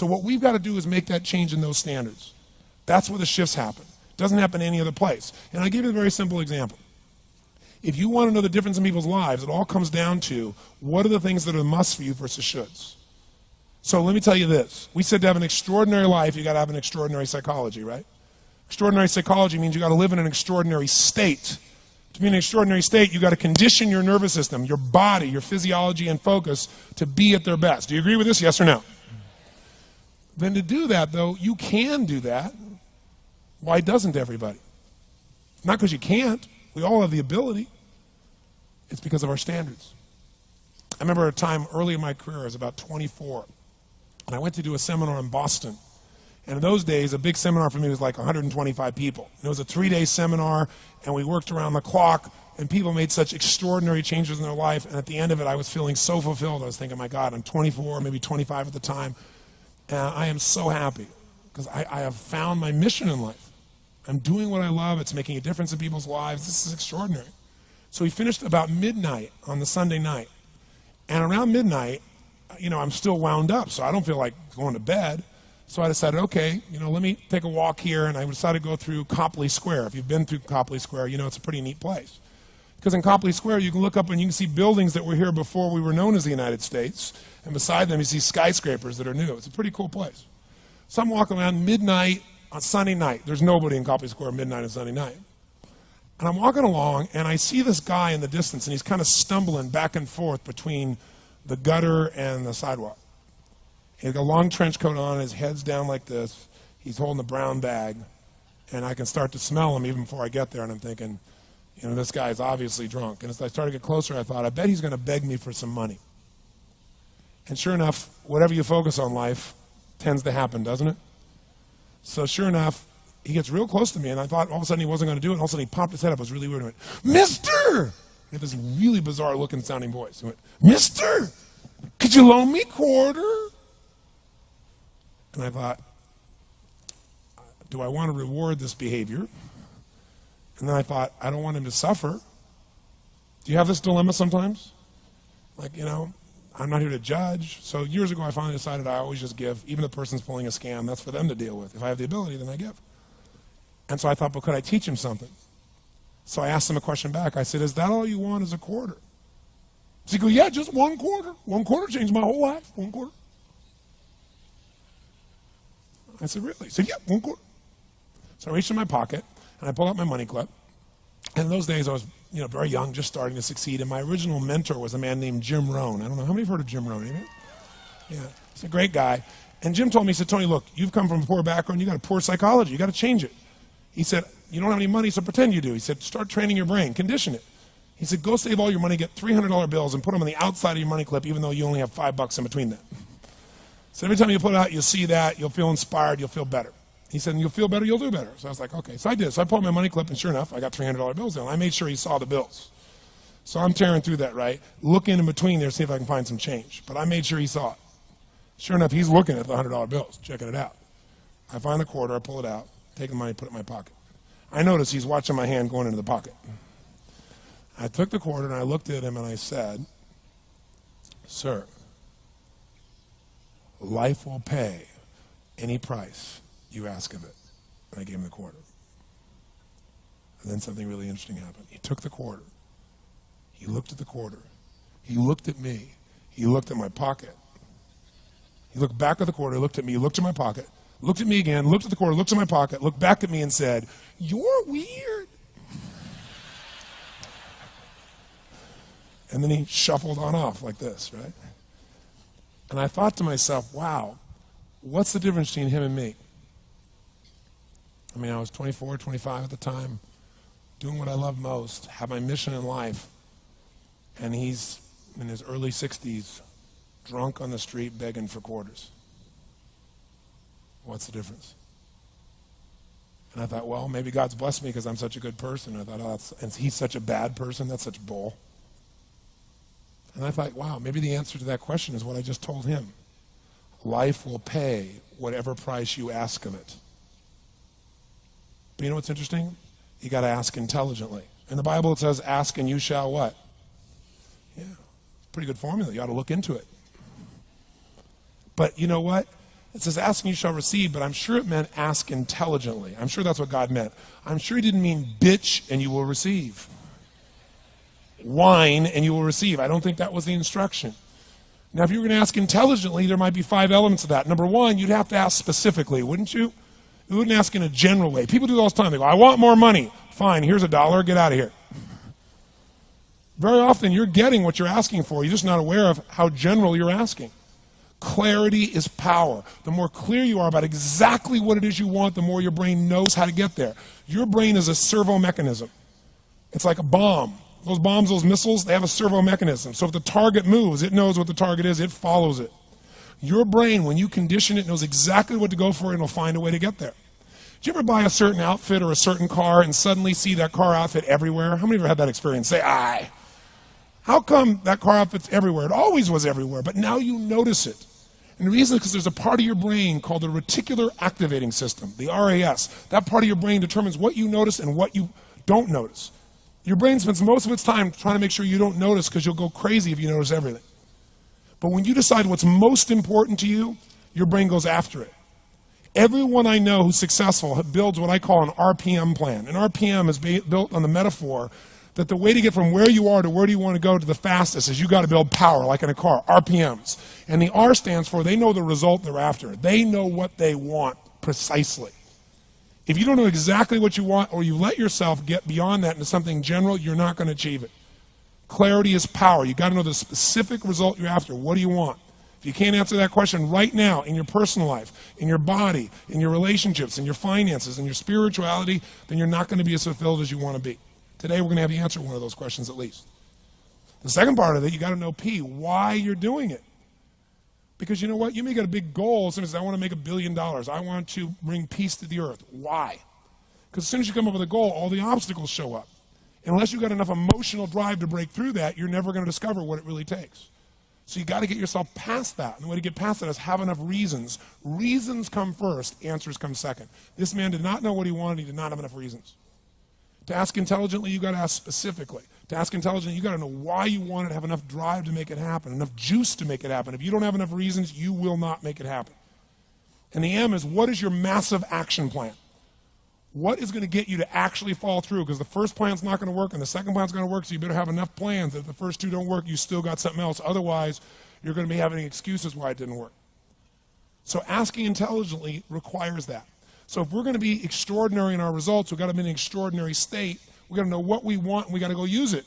So what we've got to do is make that change in those standards. That's where the shifts happen. It doesn't happen any other place. And I give you a very simple example. If you want to know the difference in people's lives, it all comes down to what are the things that are must for you versus shoulds. So let me tell you this. We said to have an extraordinary life, you got to have an extraordinary psychology, right? Extraordinary psychology means you got to live in an extraordinary state. To be in an extraordinary state, you got to condition your nervous system, your body, your physiology and focus to be at their best. Do you agree with this? Yes or no? Then to do that, though, you can do that. Why doesn't everybody? Not because you can't. We all have the ability. It's because of our standards. I remember a time early in my career, I was about 24, and I went to do a seminar in Boston. And in those days, a big seminar for me was like 125 people. And it was a three day seminar, and we worked around the clock, and people made such extraordinary changes in their life. And at the end of it, I was feeling so fulfilled. I was thinking, my God, I'm 24, maybe 25 at the time. And I am so happy because I, I have found my mission in life. I'm doing what I love, it's making a difference in people's lives. This is extraordinary. So we finished about midnight on the Sunday night. And around midnight, you know, I'm still wound up, so I don't feel like going to bed. So I decided, okay, you know, let me take a walk here, and I decided to go through Copley Square. If you've been through Copley Square, you know it's a pretty neat place. Because in Copley Square, you can look up and you can see buildings that were here before we were known as the United States, and beside them you see skyscrapers that are new. It's a pretty cool place. So I'm walking around midnight on Sunday night. There's nobody in Copley Square midnight on Sunday night. And I'm walking along, and I see this guy in the distance, and he's kind of stumbling back and forth between the gutter and the sidewalk. He's got a long trench coat on, his head's down like this. He's holding a brown bag, and I can start to smell him even before I get there, and I'm thinking, you know, this guy's obviously drunk. And as I started to get closer, I thought, I bet he's going to beg me for some money. And sure enough, whatever you focus on life tends to happen, doesn't it? So sure enough, he gets real close to me, and I thought all of a sudden he wasn't going to do it. And all of a sudden he popped his head up. It was really weird. He went, Mister! He had this really bizarre looking sounding voice. He went, Mister, could you loan me quarter? And I thought, do I want to reward this behavior? And then I thought, I don't want him to suffer. Do you have this dilemma sometimes? Like, you know, I'm not here to judge. So years ago, I finally decided I always just give. Even the person's pulling a scam, that's for them to deal with. If I have the ability, then I give. And so I thought, but could I teach him something? So I asked him a question back. I said, is that all you want is a quarter? So he goes, yeah, just one quarter. One quarter changed my whole life. One quarter. I said, really? He said, yeah, one quarter. So I reached in my pocket, and I pulled out my money clip. And in those days, I was you know, very young, just starting to succeed. And my original mentor was a man named Jim Rohn. I don't know, how many have heard of Jim Rohn? Anybody? Yeah, he's a great guy. And Jim told me, he said, Tony, look, you've come from a poor background. You got a poor psychology. You got to change it. He said, you don't have any money, so pretend you do. He said, start training your brain, condition it. He said, go save all your money, get $300 bills, and put them on the outside of your money clip, even though you only have five bucks in between them. So every time you put it out, you'll see that, you'll feel inspired, you'll feel better. He said, you'll feel better, you'll do better. So I was like, okay. So I did. So I pulled my money clip, and sure enough, I got $300 bills in. I made sure he saw the bills. So I'm tearing through that, right? Looking in between there see if I can find some change. But I made sure he saw it. Sure enough, he's looking at the $100 bills, checking it out. I find the quarter, I pull it out, take the money, put it in my pocket. I notice he's watching my hand going into the pocket. I took the quarter and I looked at him and I said, Sir, life will pay any price you ask of it. And I gave him the quarter. And then something really interesting happened. He took the quarter. He looked at the quarter. He looked at me. He looked at my pocket. He looked back at the quarter, looked at me, looked at my pocket, looked at me again, looked at the quarter, looked at my pocket, looked back at me and said, You're weird. And then he shuffled on off like this, right? And I thought to myself, wow, what's the difference between him and me? I mean, I was 24, 25 at the time, doing what I love most, have my mission in life, and he's in his early 60s, drunk on the street begging for quarters. What's the difference? And I thought, well, maybe God's blessed me because I'm such a good person. I thought, oh, and he's such a bad person. That's such bull. And I thought, wow, maybe the answer to that question is what I just told him. Life will pay whatever price you ask of it. But you know what's interesting? You got to ask intelligently. In the Bible, it says, ask and you shall what? Yeah, pretty good formula. You ought to look into it. But you know what? It says, ask and you shall receive, but I'm sure it meant ask intelligently. I'm sure that's what God meant. I'm sure he didn't mean bitch and you will receive. Whine and you will receive. I don't think that was the instruction. Now, if you were going to ask intelligently, there might be five elements of that. Number one, you'd have to ask specifically, wouldn't you? You wouldn't ask in a general way. People do all the time. They go, I want more money. Fine, here's a dollar, get out of here. Very often, you're getting what you're asking for. You're just not aware of how general you're asking. Clarity is power. The more clear you are about exactly what it is you want, the more your brain knows how to get there. Your brain is a servo mechanism. It's like a bomb. Those bombs, those missiles, they have a servo mechanism. So if the target moves, it knows what the target is, it follows it. Your brain, when you condition it, knows exactly what to go for and it'll find a way to get there. Did you ever buy a certain outfit or a certain car and suddenly see that car outfit everywhere? How many of you have had that experience? Say, aye. How come that car outfit's everywhere? It always was everywhere, but now you notice it. And the reason is because there's a part of your brain called the reticular activating system, the RAS. That part of your brain determines what you notice and what you don't notice. Your brain spends most of its time trying to make sure you don't notice because you'll go crazy if you notice everything. But when you decide what's most important to you, your brain goes after it. Everyone I know who's successful builds what I call an RPM plan. An RPM is built on the metaphor that the way to get from where you are to where do you want to go to the fastest is you got to build power, like in a car, RPMs. And the R stands for they know the result they're after. They know what they want precisely. If you don't know exactly what you want or you let yourself get beyond that into something general, you're not going to achieve it. Clarity is power. You got to know the specific result you're after. What do you want? If you can't answer that question right now in your personal life, in your body, in your relationships, in your finances, in your spirituality, then you're not going to be as fulfilled as you want to be. Today, we're going to have you answer one of those questions at least. The second part of it, you got to know P, why you're doing it. Because you know what? You may get a big goal as soon as I want to make a billion dollars. I want to bring peace to the earth. Why? Because as soon as you come up with a goal, all the obstacles show up. Unless you've got enough emotional drive to break through that, you're never going to discover what it really takes. So you got to get yourself past that. And the way to get past that is have enough reasons. Reasons come first, answers come second. This man did not know what he wanted, he did not have enough reasons. To ask intelligently, you got to ask specifically. To ask intelligently, you got to know why you want it, have enough drive to make it happen, enough juice to make it happen. If you don't have enough reasons, you will not make it happen. And the M is what is your massive action plan? What is going to get you to actually fall through? Because the first plan's not going to work and the second plan's going to work, so you better have enough plans if the first two don't work, you still got something else. Otherwise, you're going to be having excuses why it didn't work. So asking intelligently requires that. So if we're going to be extraordinary in our results, we've got to be in an extraordinary state. We've got to know what we want and we've got to go use it.